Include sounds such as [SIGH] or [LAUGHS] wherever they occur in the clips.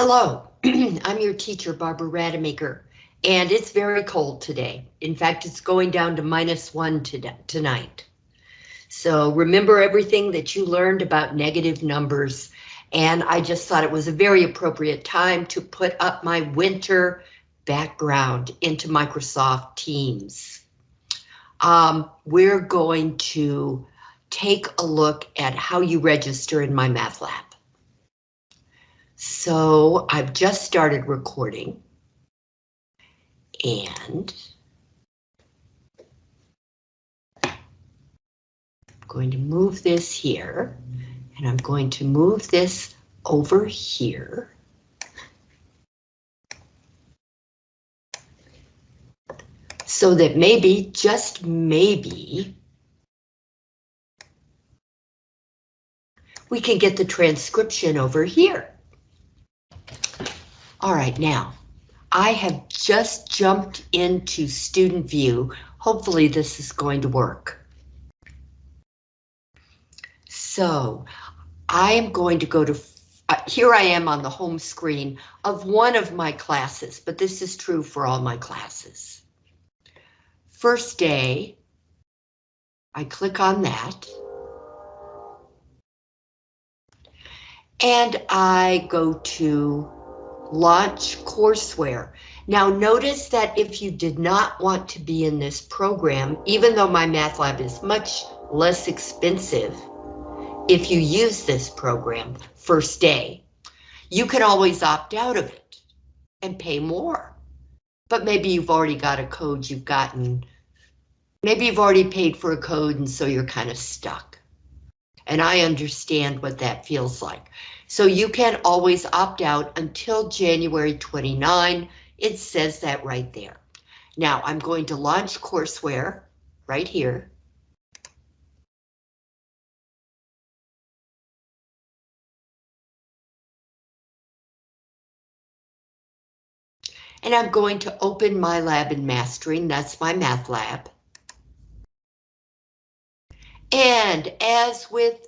Hello, [CLEARS THROAT] I'm your teacher, Barbara Rademacher, and it's very cold today. In fact, it's going down to minus one tonight. So remember everything that you learned about negative numbers, and I just thought it was a very appropriate time to put up my winter background into Microsoft Teams. Um, we're going to take a look at how you register in MyMathLab. So I've just started recording and I'm going to move this here and I'm going to move this over here. So that maybe, just maybe, we can get the transcription over here. All right, now, I have just jumped into student view. Hopefully this is going to work. So I am going to go to, uh, here I am on the home screen of one of my classes, but this is true for all my classes. First day, I click on that. And I go to launch courseware. Now notice that if you did not want to be in this program, even though my math lab is much less expensive, if you use this program first day, you can always opt out of it and pay more. But maybe you've already got a code you've gotten. Maybe you've already paid for a code and so you're kind of stuck. And I understand what that feels like. So you can always opt out until January 29. It says that right there. Now I'm going to launch courseware right here. And I'm going to open MyLab and Mastering. That's my math lab. And as with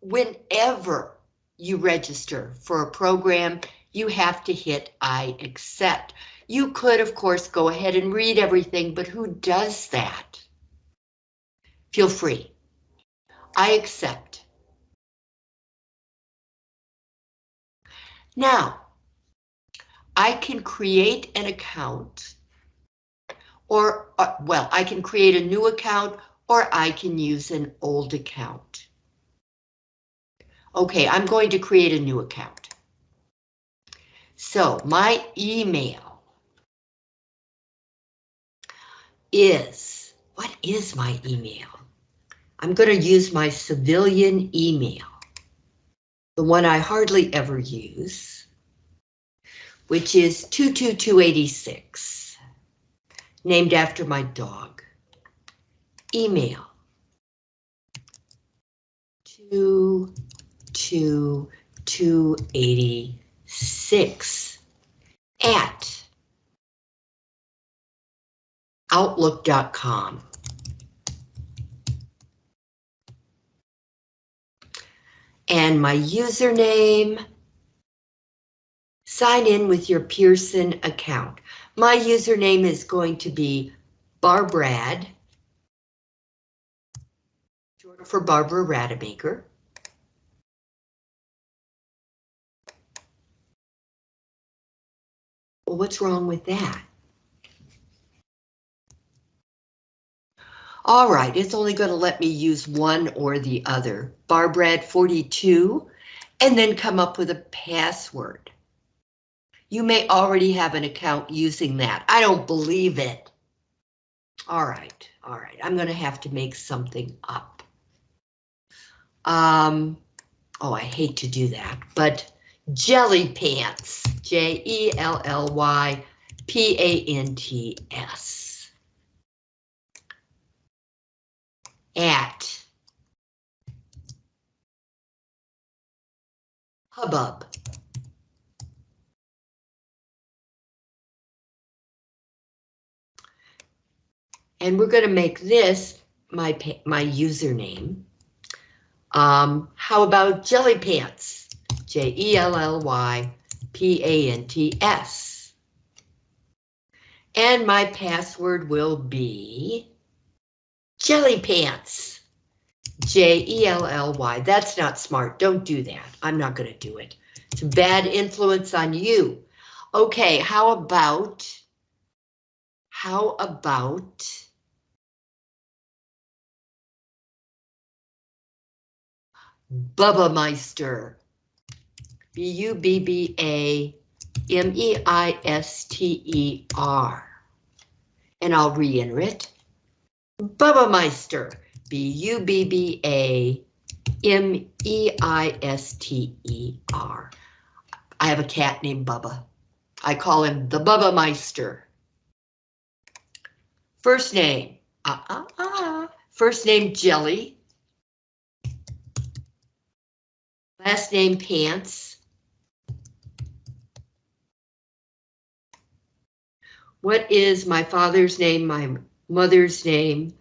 whenever you register for a program, you have to hit I accept. You could, of course, go ahead and read everything, but who does that? Feel free. I accept. Now, I can create an account or, uh, well, I can create a new account or I can use an old account. Okay, I'm going to create a new account. So my email is, what is my email? I'm going to use my civilian email, the one I hardly ever use, which is 22286, named after my dog. Email. To to 286 at outlook.com. And my username, sign in with your Pearson account. My username is going to be Barbrad, for Barbara Rademacher. Well, what's wrong with that? All right, it's only going to let me use one or the other. Barbrad42, and then come up with a password. You may already have an account using that. I don't believe it. All right, all right, I'm going to have to make something up. Um, oh, I hate to do that, but Jelly Pants, J-E-L-L-Y-P-A-N-T-S. At Hubbub. And we're going to make this my my username. Um, how about Jelly Pants? J-E-L-L-Y P-A-N-T-S. And my password will be Jelly Pants. J-E-L-L-Y. That's not smart. Don't do that. I'm not going to do it. It's a bad influence on you. Okay, how about, how about, Bubba Meister. B-U-B-B-A-M-E-I-S-T-E-R. And I'll re-enter it. Bubba Meister. B-U-B-B-A-M-E-I-S-T-E-R. I have a cat named Bubba. I call him the Bubba Meister. First name, ah, ah, ah. First name, Jelly. Last name, Pants. What is my father's name, my mother's name?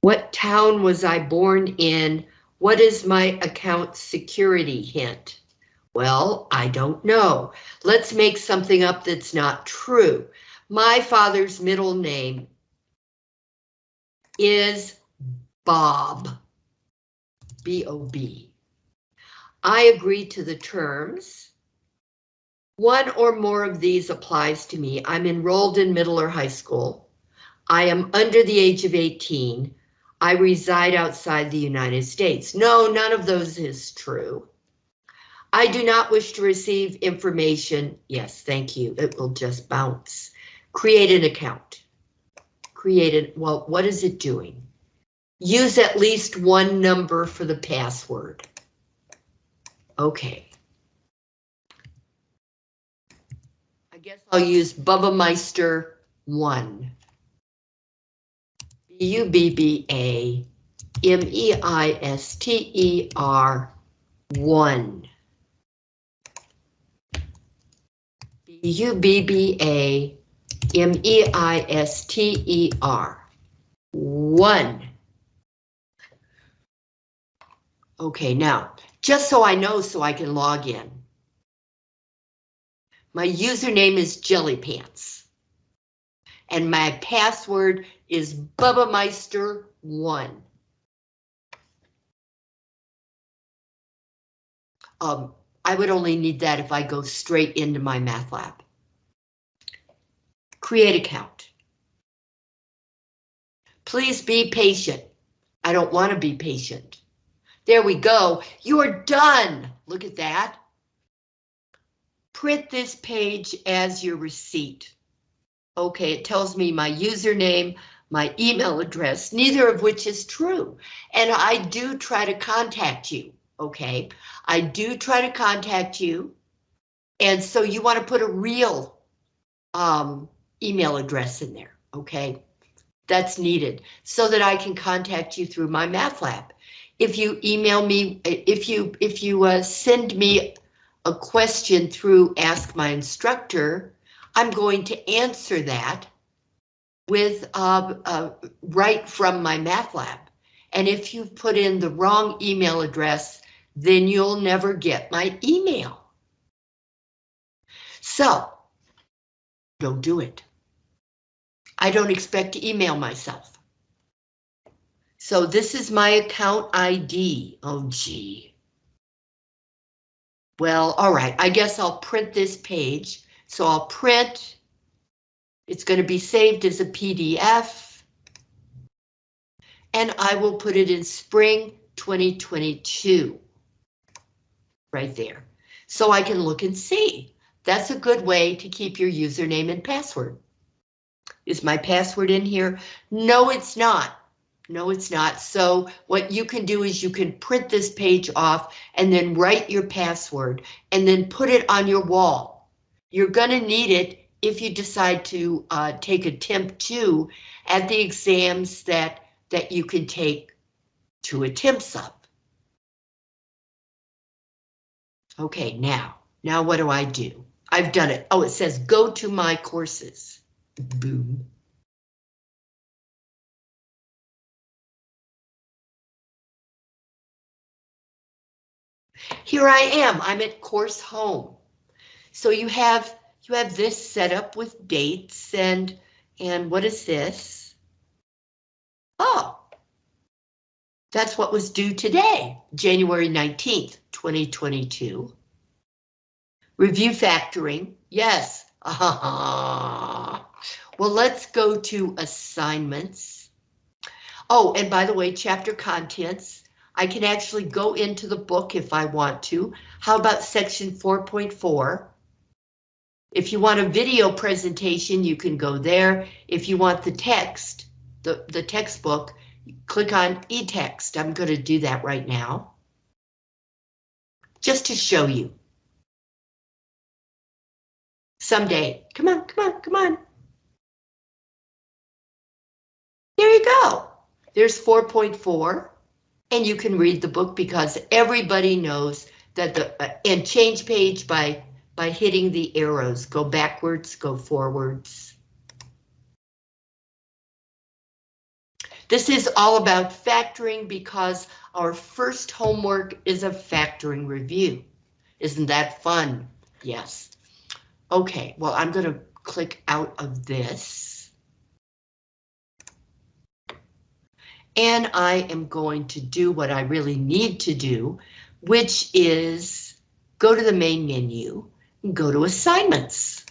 What town was I born in? What is my account security hint? Well, I don't know. Let's make something up that's not true. My father's middle name is Bob. B-O-B. I agree to the terms. One or more of these applies to me. I'm enrolled in middle or high school. I am under the age of 18. I reside outside the United States. No, none of those is true. I do not wish to receive information. Yes, thank you. It will just bounce. Create an account. Create it. Well, what is it doing? Use at least one number for the password. Okay. Guess I'll use Bubba Meister 1. B-U-B-B-A-M-E-I-S-T-E-R 1. U-B-B-A-M-E-I-S-T-E-R. One. Okay, now, just so I know so I can log in. My username is Jellypants. And my password is BubbaMeister1. Um, I would only need that if I go straight into my math lab. Create account. Please be patient. I don't want to be patient. There we go. You're done. Look at that. Print this page as your receipt. Okay, it tells me my username, my email address, neither of which is true. And I do try to contact you okay? I do try to contact you. And so you want to put a real um, email address in there, okay? That's needed so that I can contact you through my math lab. If you email me, if you if you uh, send me a question through Ask My Instructor, I'm going to answer that with uh, uh, right from my math lab. And if you put in the wrong email address, then you'll never get my email. So, don't do it. I don't expect to email myself. So this is my account ID. Oh, gee. Well, all right, I guess I'll print this page. So I'll print. It's going to be saved as a PDF. And I will put it in spring 2022 right there. So I can look and see. That's a good way to keep your username and password. Is my password in here? No, it's not. No, it's not. So what you can do is you can print this page off and then write your password and then put it on your wall. You're going to need it if you decide to uh, take attempt two at the exams that that you can take two attempts of. Okay, now, now what do I do? I've done it. Oh, it says go to my courses. Boom. Here I am, I'm at course home. So you have you have this set up with dates and and what is this? Oh, that's what was due today, January 19th, 2022. Review factoring, yes. [LAUGHS] well, let's go to assignments. Oh, and by the way, chapter contents, I can actually go into the book if I want to. How about section 4.4? If you want a video presentation, you can go there. If you want the text, the, the textbook, click on e-text. I'm going to do that right now. Just to show you. Someday, come on, come on, come on. There you go. There's 4.4 and you can read the book because everybody knows that the uh, and change page by by hitting the arrows. Go backwards go forwards. This is all about factoring because our first homework is a factoring review. Isn't that fun? Yes. Okay well i'm going to click out of this and I am going to do what I really need to do, which is go to the main menu and go to assignments.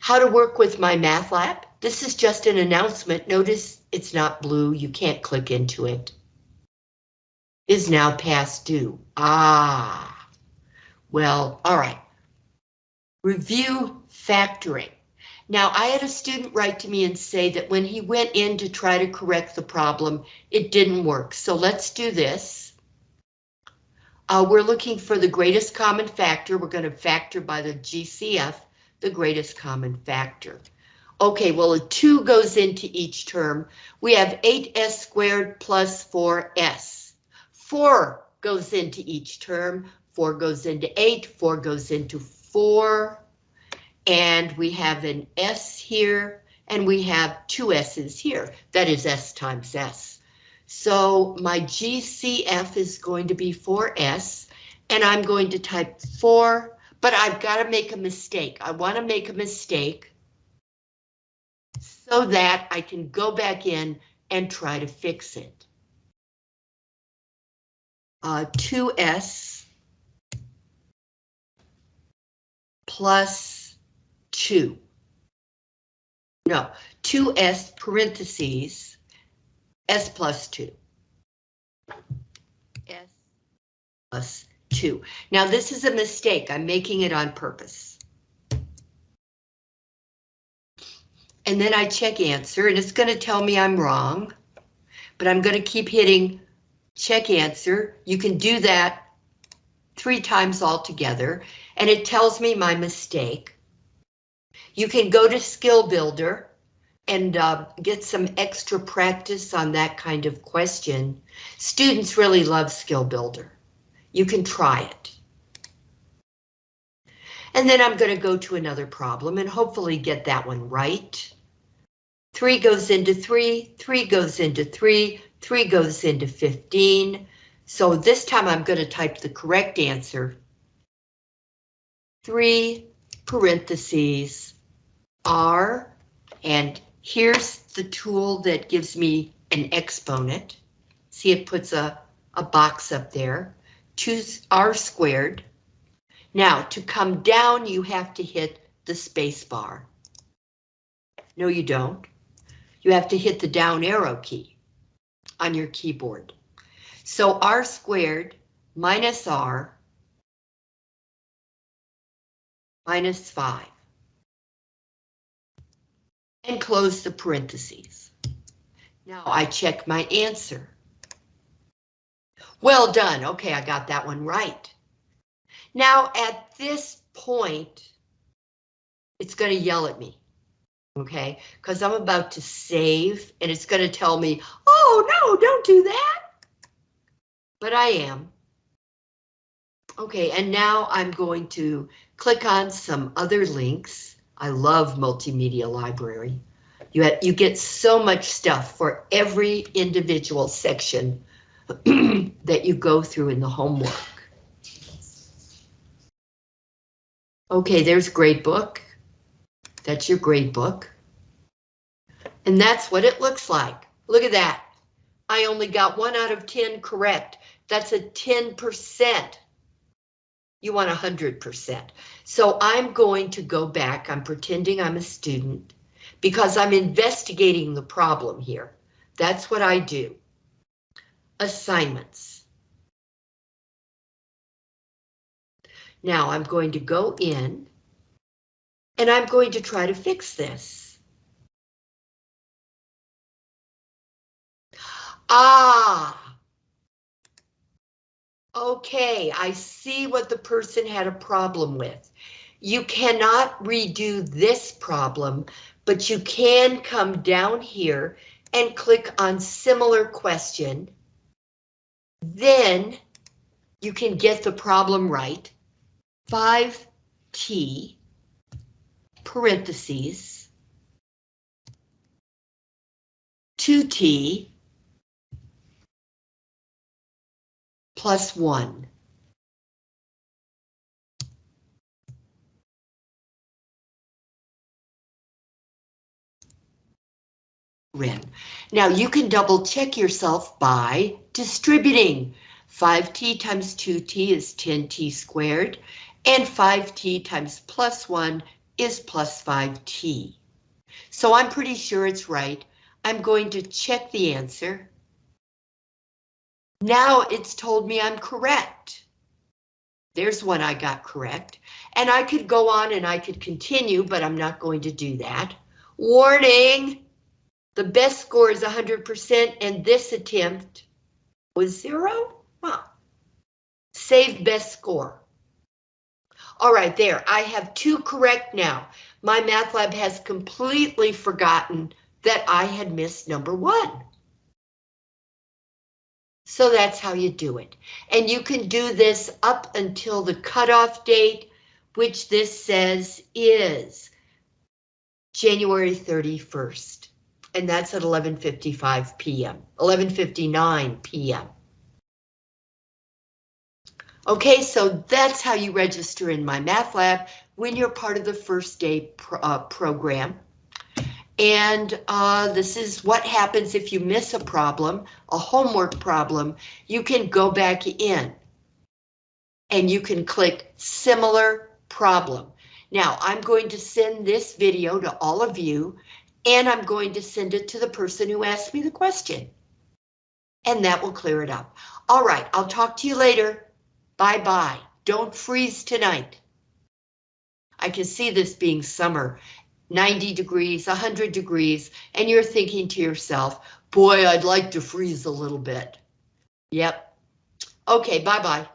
How to work with MyMathLab. This is just an announcement. Notice it's not blue. You can't click into it. Is now past due. Ah, well, all right. Review factoring. Now, I had a student write to me and say that when he went in to try to correct the problem, it didn't work. So let's do this. Uh, we're looking for the greatest common factor. We're going to factor by the GCF, the greatest common factor. Okay, well, a 2 goes into each term. We have 8s squared plus 4s. 4 goes into each term. 4 goes into 8. 4 goes into 4 and we have an S here, and we have two S's here. That is S times S. So my GCF is going to be 4S, and I'm going to type 4, but I've got to make a mistake. I want to make a mistake so that I can go back in and try to fix it. Uh, 2S plus 2. No, 2s parentheses, s plus 2. s plus 2. Now this is a mistake. I'm making it on purpose. And then I check answer and it's going to tell me I'm wrong, but I'm going to keep hitting check answer. You can do that three times altogether and it tells me my mistake. You can go to Skill Builder and uh, get some extra practice on that kind of question. Students really love Skill Builder. You can try it. And then I'm going to go to another problem and hopefully get that one right. 3 goes into 3, 3 goes into 3, 3 goes into 15. So this time I'm going to type the correct answer. 3 parentheses R, and here's the tool that gives me an exponent. See, it puts a, a box up there. Choose R squared. Now, to come down, you have to hit the space bar. No, you don't. You have to hit the down arrow key on your keyboard. So R squared minus R minus 5 and close the parentheses. Now I check my answer. Well done. Okay, I got that one right. Now at this point, it's going to yell at me. Okay, because I'm about to save and it's going to tell me, oh no, don't do that. But I am. Okay, and now I'm going to click on some other links I love multimedia library. You, you get so much stuff for every individual section [CLEARS THROAT] that you go through in the homework. Okay, there's grade book. That's your grade book. And that's what it looks like. Look at that. I only got one out of 10 correct. That's a 10%. You want 100%. So I'm going to go back. I'm pretending I'm a student because I'm investigating the problem here. That's what I do. Assignments. Now I'm going to go in and I'm going to try to fix this. Ah, okay, I see what the person had a problem with. You cannot redo this problem, but you can come down here and click on similar question. Then you can get the problem right. 5t parentheses 2t plus 1. Rin. Now you can double check yourself by distributing. 5t times 2t is 10t squared, and 5t times plus 1 is plus 5t. So I'm pretty sure it's right. I'm going to check the answer. Now it's told me I'm correct. There's one I got correct. And I could go on and I could continue, but I'm not going to do that. Warning! The best score is 100% and this attempt was zero? Well, save best score. All right, there, I have two correct now. My math lab has completely forgotten that I had missed number one. So that's how you do it. And you can do this up until the cutoff date, which this says is January 31st. And that's at 11.55 p.m., 11.59 p.m. Okay, so that's how you register in my math lab when you're part of the first day pro uh, program. And uh, this is what happens if you miss a problem, a homework problem, you can go back in and you can click similar problem. Now I'm going to send this video to all of you and I'm going to send it to the person who asked me the question. And that will clear it up. All right, I'll talk to you later. Bye-bye. Don't freeze tonight. I can see this being summer, 90 degrees, 100 degrees, and you're thinking to yourself, boy, I'd like to freeze a little bit. Yep. Okay, bye-bye.